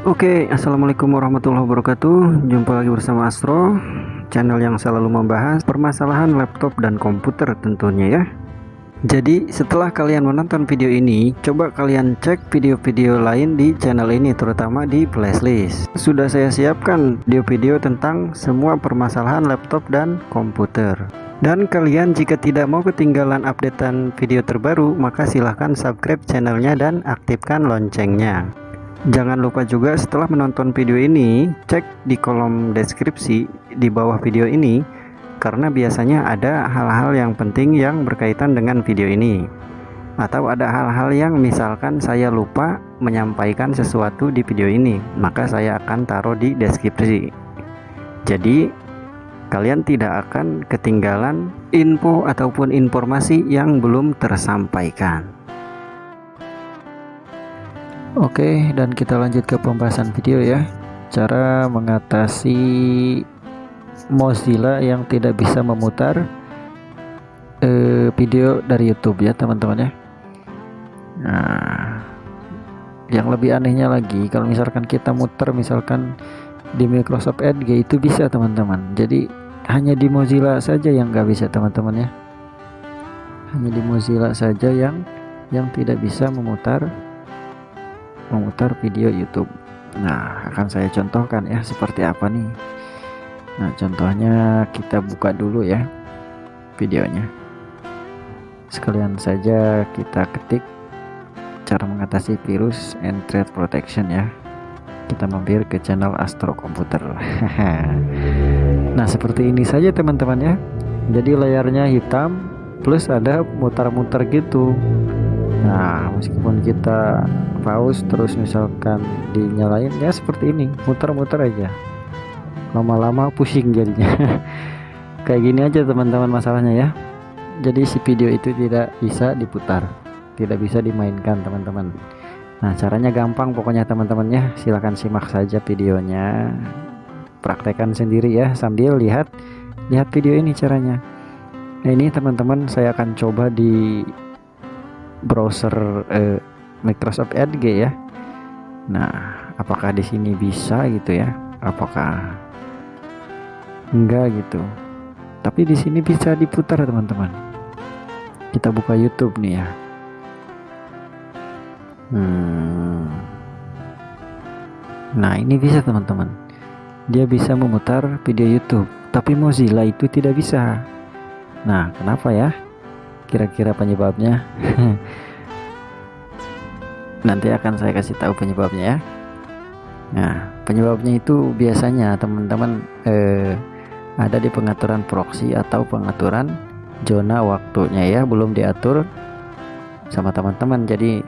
Oke, Assalamualaikum warahmatullahi wabarakatuh. Jumpa lagi bersama Astro Channel yang selalu membahas permasalahan laptop dan komputer tentunya ya. Jadi setelah kalian menonton video ini Coba kalian cek video-video lain di channel ini Terutama di playlist. Sudah saya siapkan video-video tentang semua permasalahan laptop dan komputer. Dan kalian jika tidak mau ketinggalan updatean video terbaru maka silahkan subscribe channelnya dan aktifkan loncengnya Jangan lupa juga setelah menonton video ini, cek di kolom deskripsi di bawah video ini karena biasanya ada hal-hal yang penting yang berkaitan dengan video ini. Atau ada hal-hal yang misalkan saya lupa menyampaikan sesuatu di video ini, maka saya akan taruh di deskripsi. Jadi, kalian tidak akan ketinggalan info ataupun informasi yang belum tersampaikan. Oke dan kita lanjut ke pembahasan video ya. Cara mengatasi Mozilla yang tidak bisa memutar eh, video dari YouTube ya teman-teman ya. Nah yang lebih anehnya lagi kalau misalkan kita muter misalkan di Microsoft Edge itu bisa teman-teman. Jadi hanya di Mozilla saja yang nggak bisa teman-teman ya. Hanya di Mozilla saja yang yang tidak bisa memutar memutar video YouTube. Nah akan saya contohkan ya seperti apa nih. Nah contohnya kita buka dulu ya videonya. Sekalian saja kita ketik cara mengatasi virus and threat protection ya. Kita mampir ke channel Astro Komputer. Nah seperti ini saja teman-teman ya. Jadi layarnya hitam plus ada mutar-mutar gitu. Nah meskipun kita pause terus misalkan dinyalain ya seperti ini. Muter-muter aja. Lama-lama pusing jadinya. Kayak gini aja teman-teman masalahnya ya. Jadi si video itu tidak bisa diputar. Tidak bisa dimainkan teman-teman. Nah caranya gampang pokoknya teman-teman ya. Silahkan simak saja videonya. Praktekkan sendiri ya sambil lihat lihat video ini caranya. Nah ini teman-teman saya akan coba di browser eh, Microsoft Edge ya. Nah apakah di sini bisa gitu ya? Apakah enggak gitu? Tapi di sini bisa diputar teman-teman. Kita buka YouTube nih ya. Hmm. nah ini bisa teman-teman. Dia bisa memutar video YouTube tapi Mozilla itu tidak bisa. Nah kenapa ya? Kira-kira penyebabnya nanti akan saya kasih tahu penyebabnya ya. Nah penyebabnya itu biasanya teman-teman eh, ada di pengaturan proxy atau pengaturan zona waktunya ya belum diatur sama teman-teman. Jadi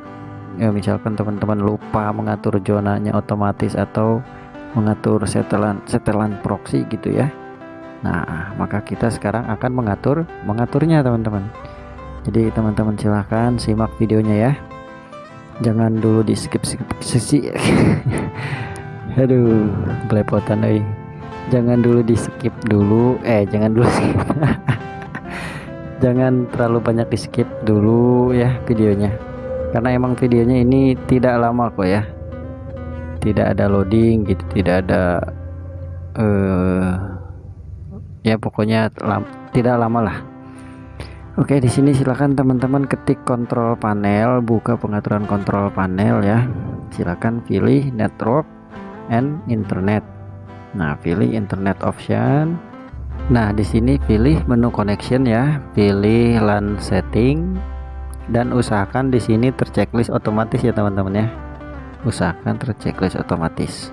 ya misalkan teman-teman lupa mengatur zonanya otomatis atau mengatur setelan setelan proxy gitu ya. Nah maka kita sekarang akan mengatur mengaturnya teman-teman. Jadi teman-teman silahkan simak videonya ya jangan dulu di skip skip sesi aduh belepotan oi. Jangan dulu di skip dulu. Eh jangan dulu skip. Jangan terlalu banyak di skip dulu ya videonya. Karena emang videonya ini tidak lama kok ya. Tidak ada loading gitu tidak ada eh uh, ya pokoknya lam, tidak lama lah Oke, di sini silakan teman-teman ketik kontrol panel, buka pengaturan kontrol panel ya. Silakan pilih network and internet. Nah, pilih internet option. Nah, di sini pilih menu connection ya, pilih LAN setting dan usahakan di sini terchecklist otomatis ya teman-teman ya. Usahakan terchecklist otomatis.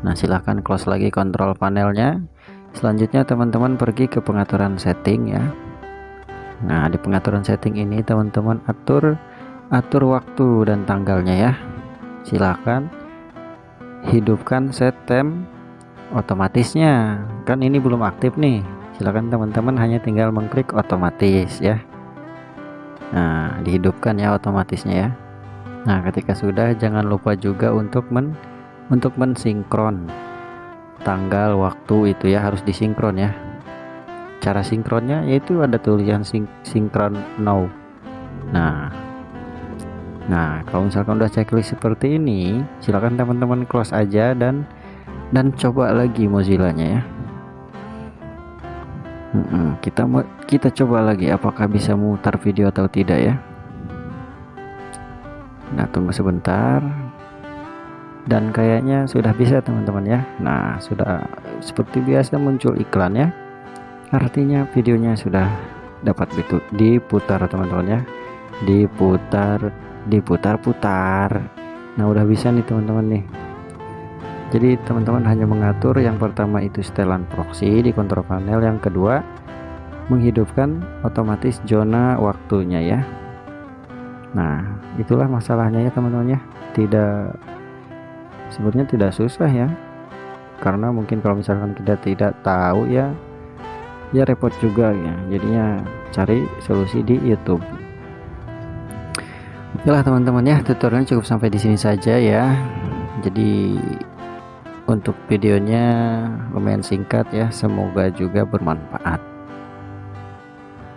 Nah, silahkan close lagi kontrol panelnya. Selanjutnya teman-teman pergi ke pengaturan setting ya Nah di pengaturan setting ini teman-teman atur atur waktu dan tanggalnya ya. Silahkan hidupkan set time otomatisnya. Kan ini belum aktif nih. Silahkan teman-teman hanya tinggal mengklik otomatis ya. Nah dihidupkan ya otomatisnya ya. Nah ketika sudah jangan lupa juga untuk men untuk mensinkron tanggal waktu itu ya harus disinkron ya cara sinkronnya yaitu ada tulisan sing sinkron now. Nah nah kalau misalkan udah checklist seperti ini silahkan teman-teman close aja dan dan coba lagi Mozilla nya ya kita kita coba lagi apakah bisa mutar video atau tidak ya. Nah tunggu sebentar. Dan kayaknya sudah bisa teman-teman ya. Nah sudah seperti biasa muncul iklan ya artinya videonya sudah dapat diputar teman-teman ya. Diputar diputar-putar. Nah udah bisa nih teman-teman nih. Jadi teman-teman hanya mengatur yang pertama itu setelan proxy di kontrol panel. Yang kedua menghidupkan otomatis zona waktunya ya. Nah itulah masalahnya ya teman-teman ya. Tidak sebenarnya tidak susah ya. Karena mungkin kalau misalkan kita tidak tahu ya ya repot juga ya. Jadinya cari solusi di YouTube. Oke lah teman-teman ya. Tutorialnya cukup sampai di sini saja ya. Jadi untuk videonya lumayan singkat ya. Semoga juga bermanfaat.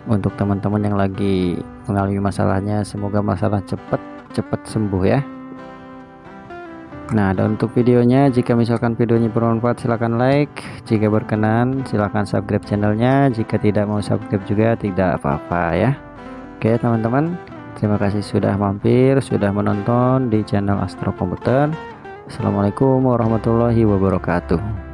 Untuk teman-teman yang lagi mengalami masalahnya semoga masalah cepat cepat sembuh ya Nah dan untuk videonya jika misalkan videonya bermanfaat silahkan like. Jika berkenan silahkan subscribe channelnya. Jika tidak mau subscribe juga tidak apa-apa ya. Oke teman-teman terima kasih sudah mampir sudah menonton di channel Astro Komputer Assalamualaikum warahmatullahi wabarakatuh